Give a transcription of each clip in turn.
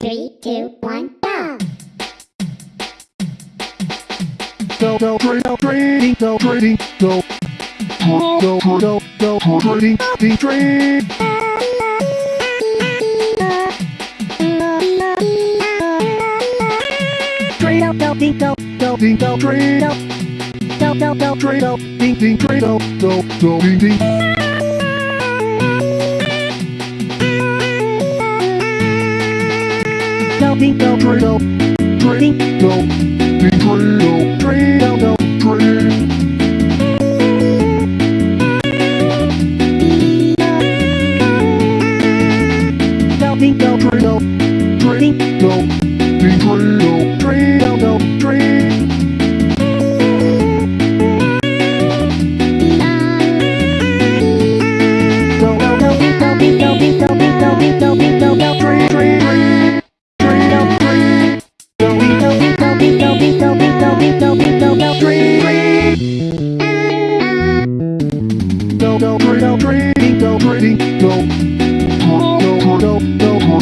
Three, two, one, go! go go trade go trading go trading go go go go go go trading trade trade out go ding go go ding go trade out go go go trade out ding ding trade out go go ding ding go ding go trade out trading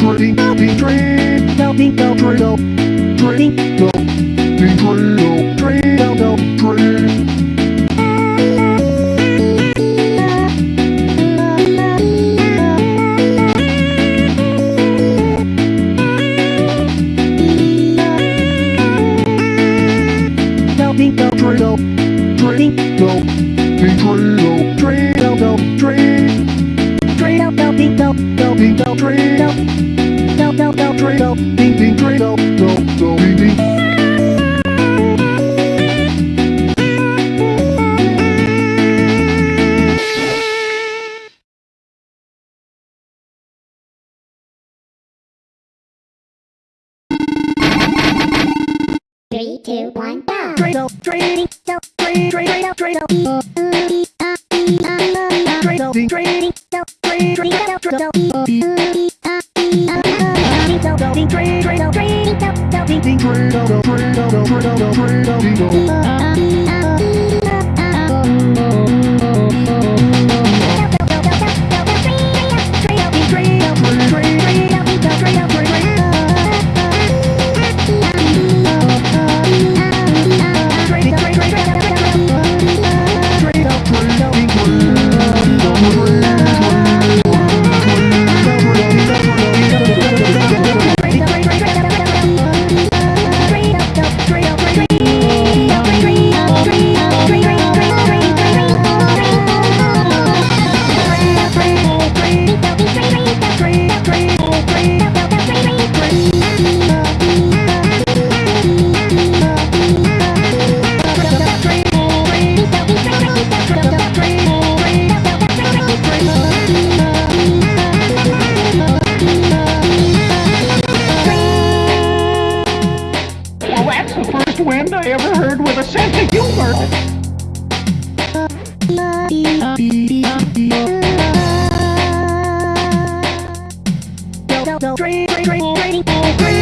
go trading go ding trade go ding go trade go trading go ding Three, two, one, go! no, dream, dream, dream, dream, dream. training.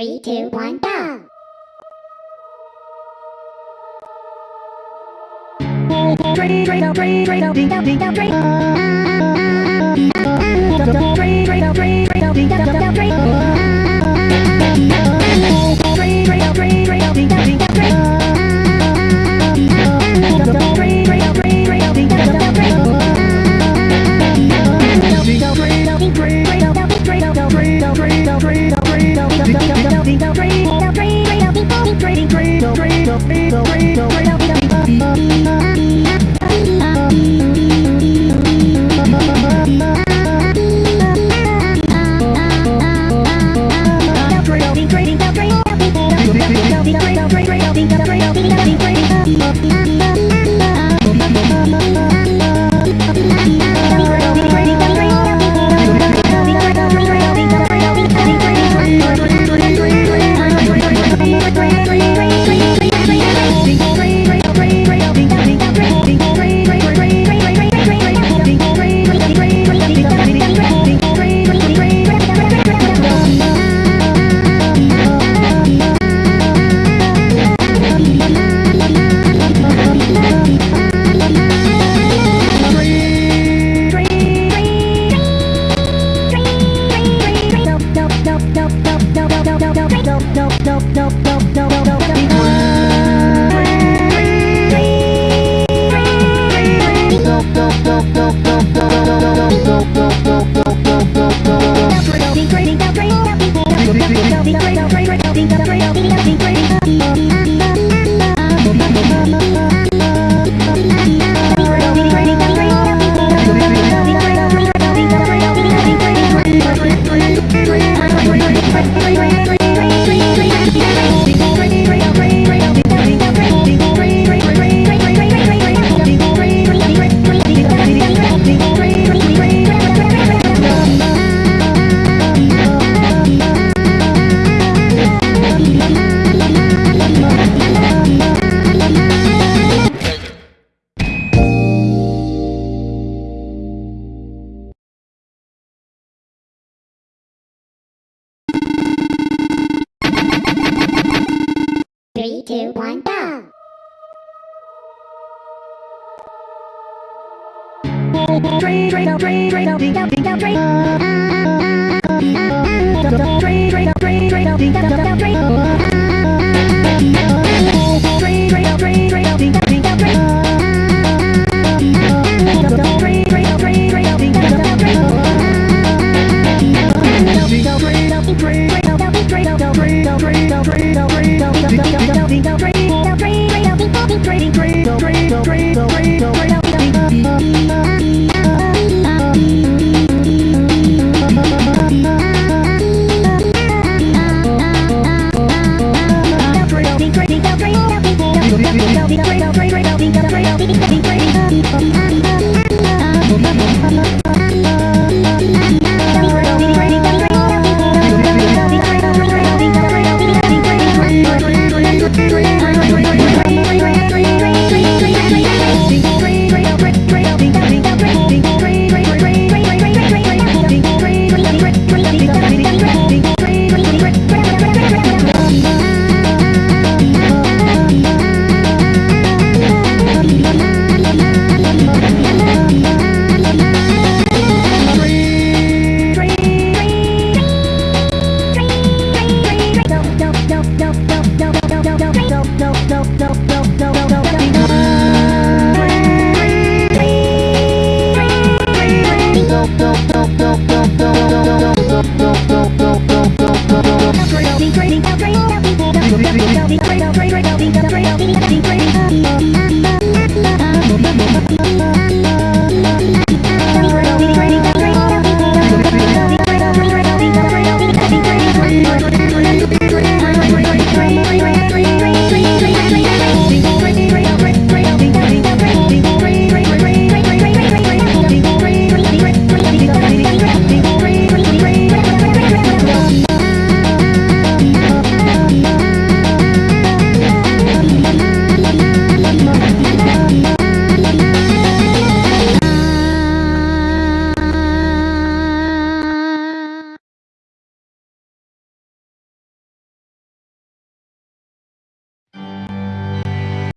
Three, two, one, go! Train, train, train, train, train. Train, train, train, train, train. Three, two, one, go! Train, train, train, train, train, train, train, train, train, train, train, train, train, train, train, train, train,